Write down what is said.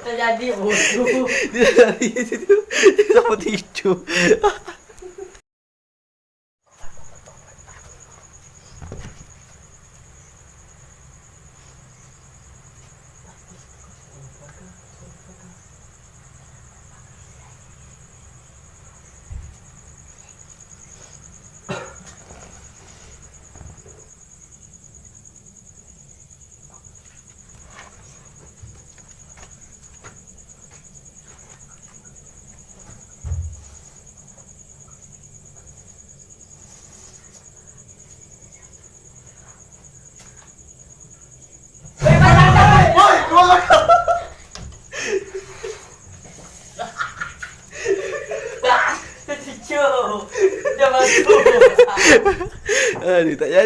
Terjadi bodoh. Dia dari situ dia sama tisu. Aduh, tak jadi.